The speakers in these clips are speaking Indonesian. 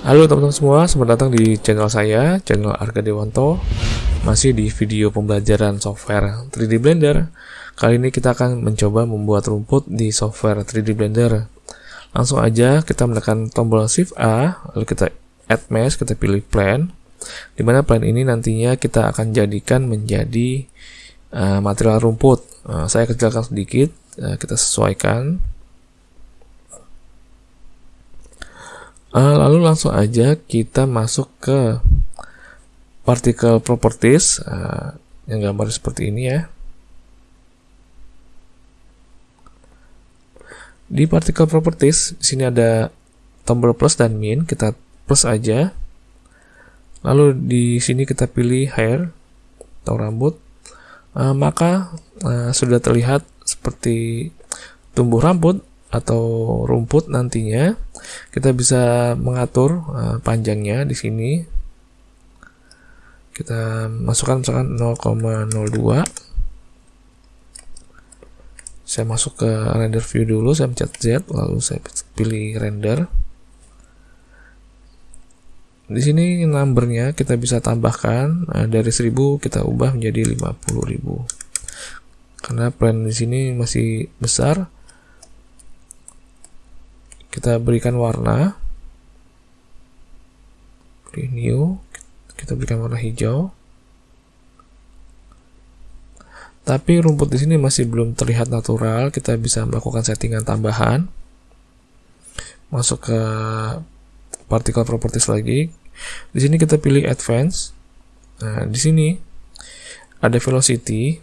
Halo teman-teman semua, selamat datang di channel saya, channel Arga Dewanto. Masih di video pembelajaran software 3D Blender. Kali ini kita akan mencoba membuat rumput di software 3D Blender. Langsung aja kita menekan tombol Shift A, lalu kita add mesh, kita pilih plane. Di mana plane ini nantinya kita akan jadikan menjadi uh, material rumput. Uh, saya kecilkan sedikit, uh, kita sesuaikan Uh, lalu langsung aja kita masuk ke particle properties uh, yang gambar seperti ini ya. Di particle properties di sini ada tombol plus dan min, kita plus aja. Lalu di sini kita pilih hair atau rambut. Uh, maka uh, sudah terlihat seperti tumbuh rambut atau rumput nantinya kita bisa mengatur uh, panjangnya di sini. Kita masukkan misalkan 0,02 saya masuk ke render view dulu saya pencet Z lalu saya pilih render. Di sini numbernya kita bisa tambahkan uh, dari 1000 kita ubah menjadi 50.000 karena plan di sini masih besar kita berikan warna. Pilih new. Kita berikan warna hijau. Tapi rumput di sini masih belum terlihat natural. Kita bisa melakukan settingan tambahan. Masuk ke particle properties lagi. Di sini kita pilih advance. Nah di sini ada velocity.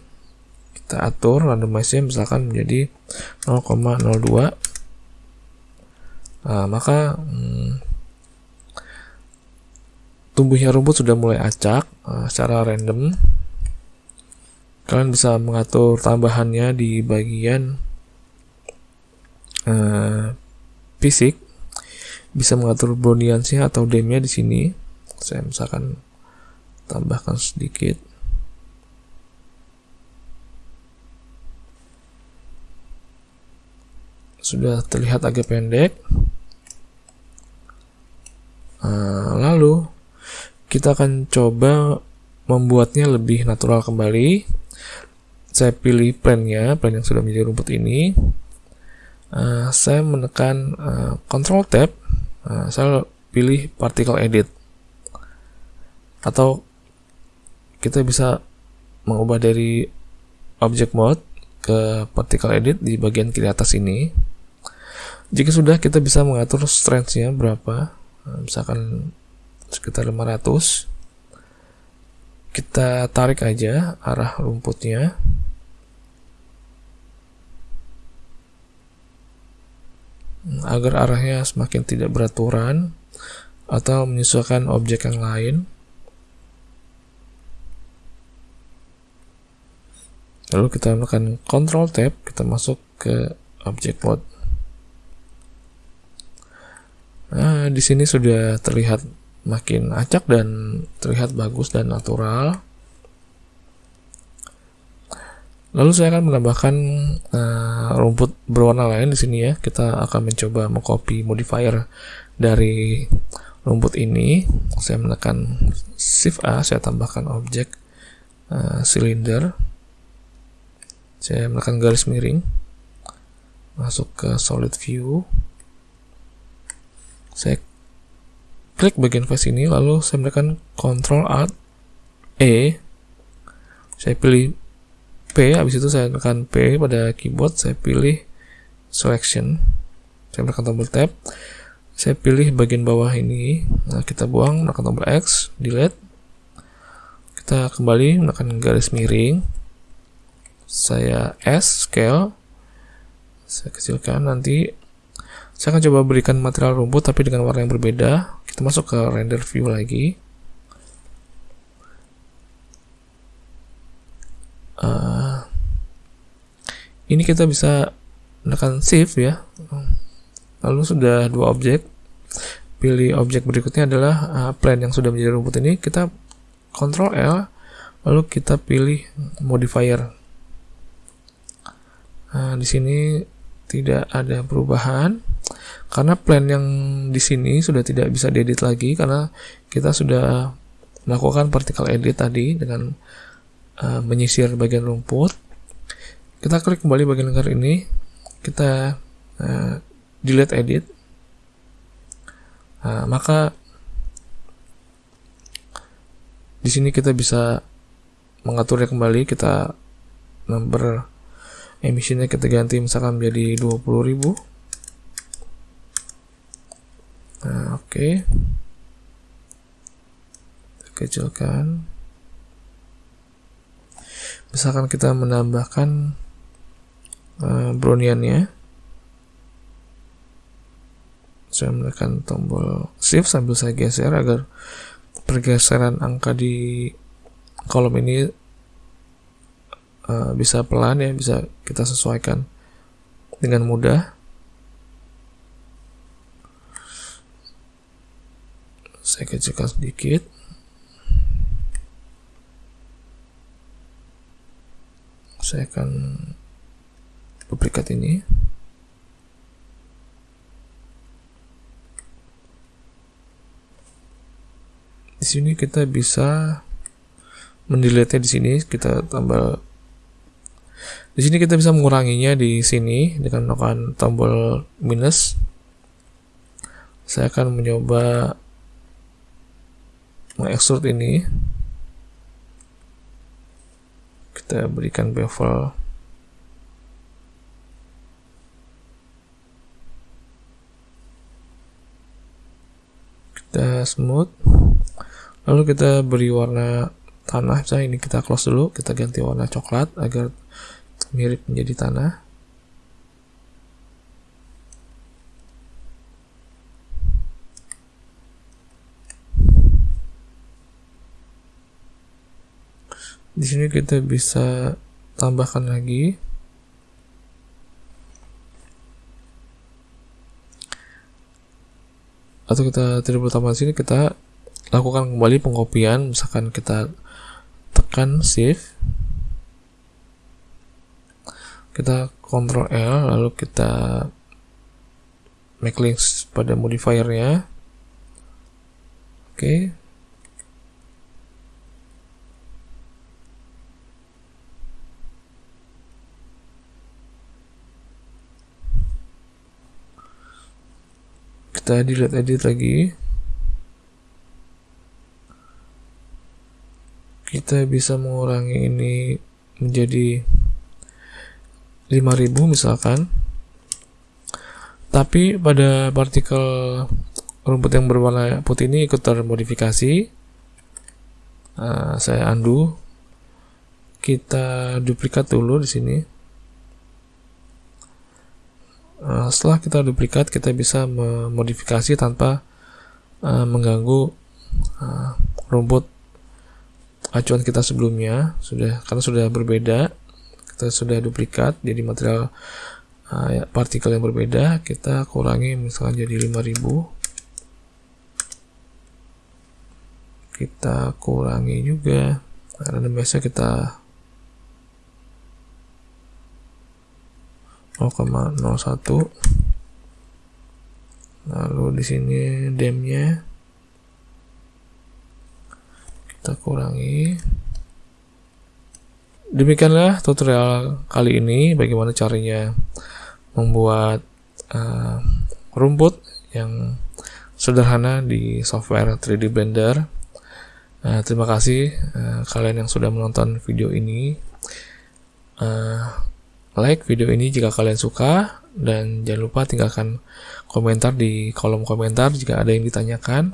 Kita atur randomize misalkan menjadi 0,02 Nah, maka hmm, tumbuhnya rumput sudah mulai acak uh, secara random. Kalian bisa mengatur tambahannya di bagian uh, fisik, bisa mengatur browniansnya atau demnya di sini. Saya misalkan tambahkan sedikit. Sudah terlihat agak pendek. Nah, lalu kita akan coba membuatnya lebih natural kembali. Saya pilih plan-nya, plan yang sudah menjadi rumput ini. Uh, saya menekan uh, Control Tab, uh, saya pilih Particle Edit, atau kita bisa mengubah dari Object Mode ke Particle Edit di bagian kiri atas ini. Jika sudah, kita bisa mengatur strength-nya berapa Nah, misalkan sekitar 500 kita tarik aja arah rumputnya. Agar arahnya semakin tidak beraturan atau menyesuaikan objek yang lain. Lalu kita melakukan control tab kita masuk ke object mode. Nah, di sini sudah terlihat makin acak dan terlihat bagus dan natural. Lalu saya akan menambahkan uh, rumput berwarna lain di sini ya. Kita akan mencoba mengcopy modifier dari rumput ini. Saya menekan Shift A, saya tambahkan objek uh, silinder. Saya menekan garis miring. Masuk ke solid view saya klik bagian face ini lalu saya menekan Ctrl Alt E. Saya pilih P habis itu saya tekan P pada keyboard saya pilih selection. Saya menekan tombol tab. Saya pilih bagian bawah ini. Nah kita buang menekan tombol X delete. Kita kembali menekan garis miring. Saya S scale. Saya kecilkan nanti. Saya akan coba berikan material rumput tapi dengan warna yang berbeda. Kita masuk ke render view lagi. Uh, ini kita bisa menekan shift ya. Lalu sudah dua objek. Pilih objek berikutnya adalah uh, plan yang sudah menjadi rumput ini. Kita Ctrl L, lalu kita pilih modifier. Nah, di sini tidak ada perubahan karena plan yang di sini sudah tidak bisa diedit lagi karena kita sudah melakukan particle edit tadi dengan uh, menyisir bagian rumput. Kita klik kembali bagian lingkar ini kita uh, delete edit. Uh, maka di sini kita bisa mengaturnya kembali kita number emisinya kita ganti misalkan menjadi 20.000 nah oke. Okay. kecilkan. Misalkan kita menambahkan uh, browniannya. Saya menekan tombol shift sambil saya geser agar pergeseran angka di kolom ini uh, bisa pelan ya bisa kita sesuaikan dengan mudah saya kecilkan sedikit. Saya akan duplikat ini. Di sini kita bisa mendelete di sini kita tambah di sini kita bisa menguranginya di sini dengan menekan tombol minus. Saya akan mencoba mengekstrak ini kita berikan bevel. Kita smooth. Lalu kita beri warna tanah. Misalnya ini kita close dulu kita ganti warna coklat agar mirip menjadi tanah di sini kita bisa tambahkan lagi. Atau kita tidak perlu tambah sini kita lakukan kembali pengkopian. Misalkan kita tekan shift kita Ctrl L lalu kita make links pada modifiernya. Oke. okay. Kita delete edit lagi. Kita bisa mengurangi ini menjadi 5000 misalkan. Tapi pada partikel rumput yang berwarna putih ini ikut termodifikasi. Nah, saya undo. Kita duplikat dulu di sini Setelah kita duplikat, kita bisa memodifikasi tanpa uh, mengganggu uh, rumput acuan kita sebelumnya. Sudah karena sudah berbeda, kita sudah duplikat jadi material uh, partikel yang berbeda. Kita kurangi misalnya jadi 5000. Kita kurangi juga random biasa kita 0,01 lalu di sini demnya kita kurangi. Demikianlah tutorial kali ini bagaimana caranya membuat uh, rumput yang sederhana di software 3D Blender. Uh, terima kasih uh, kalian yang sudah menonton video ini. Uh, like video ini jika kalian suka dan jangan lupa tinggalkan komentar di kolom komentar jika ada yang ditanyakan.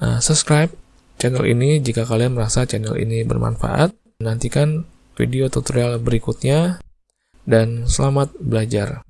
Uh, subscribe channel ini jika kalian merasa channel ini bermanfaat. Nantikan video tutorial berikutnya dan selamat belajar.